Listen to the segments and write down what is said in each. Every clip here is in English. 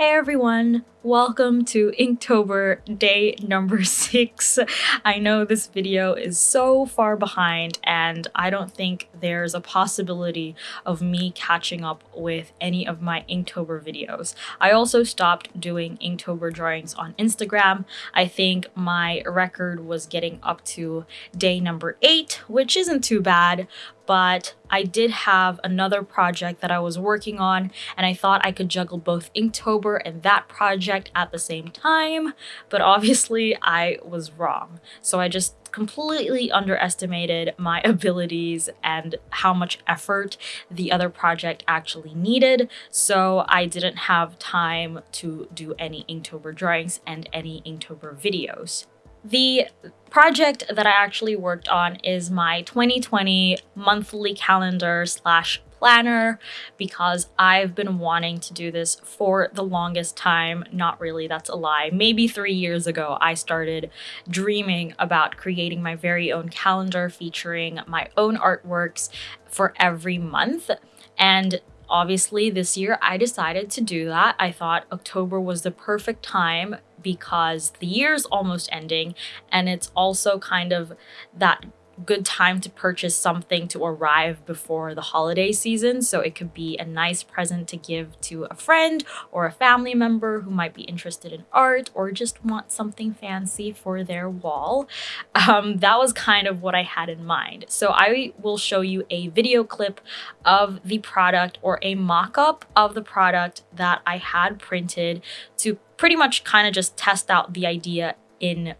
Hey everyone, welcome to Inktober day number six. I know this video is so far behind and I don't think there's a possibility of me catching up with any of my Inktober videos. I also stopped doing Inktober drawings on Instagram. I think my record was getting up to day number eight, which isn't too bad, but I did have another project that I was working on and I thought I could juggle both Inktober and that project at the same time, but obviously I was wrong. So I just completely underestimated my abilities and how much effort the other project actually needed, so I didn't have time to do any Inktober drawings and any Inktober videos. The project that I actually worked on is my 2020 monthly calendar slash planner because I've been wanting to do this for the longest time. Not really, that's a lie. Maybe three years ago, I started dreaming about creating my very own calendar featuring my own artworks for every month. And obviously this year I decided to do that. I thought October was the perfect time because the year's almost ending and it's also kind of that good time to purchase something to arrive before the holiday season. So it could be a nice present to give to a friend or a family member who might be interested in art or just want something fancy for their wall. Um, that was kind of what I had in mind. So I will show you a video clip of the product or a mock-up of the product that I had printed to pretty much kind of just test out the idea in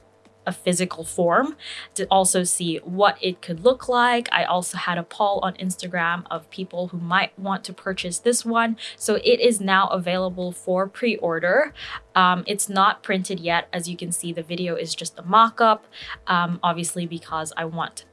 a physical form to also see what it could look like. I also had a poll on Instagram of people who might want to purchase this one. So it is now available for pre-order. Um, it's not printed yet. As you can see, the video is just a mock-up, um, obviously because I want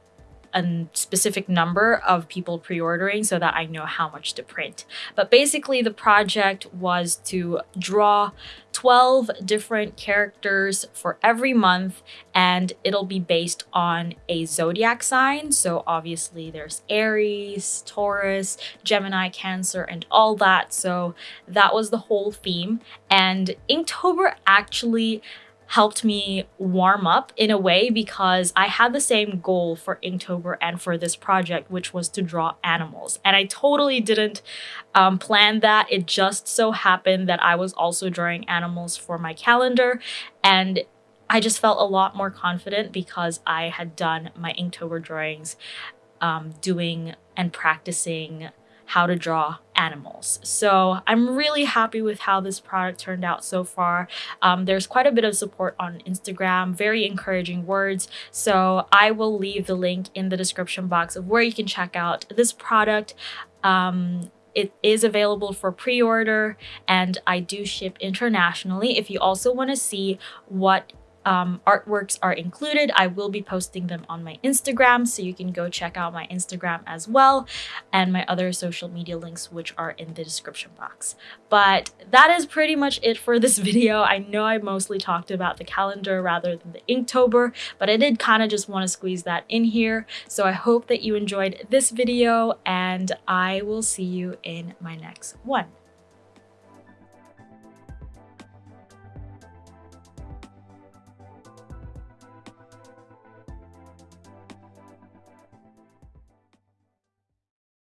a specific number of people pre-ordering so that I know how much to print. But basically the project was to draw 12 different characters for every month and it'll be based on a zodiac sign. So obviously there's Aries, Taurus, Gemini, Cancer, and all that. So that was the whole theme. And Inktober actually helped me warm up in a way because I had the same goal for Inktober and for this project, which was to draw animals. And I totally didn't um, plan that. It just so happened that I was also drawing animals for my calendar and I just felt a lot more confident because I had done my Inktober drawings um, doing and practicing how to draw animals. So I'm really happy with how this product turned out so far. Um, there's quite a bit of support on Instagram, very encouraging words. So I will leave the link in the description box of where you can check out this product. Um, it is available for pre-order and I do ship internationally. If you also want to see what um, artworks are included. I will be posting them on my Instagram, so you can go check out my Instagram as well, and my other social media links, which are in the description box. But that is pretty much it for this video. I know I mostly talked about the calendar rather than the Inktober, but I did kind of just want to squeeze that in here. So I hope that you enjoyed this video, and I will see you in my next one.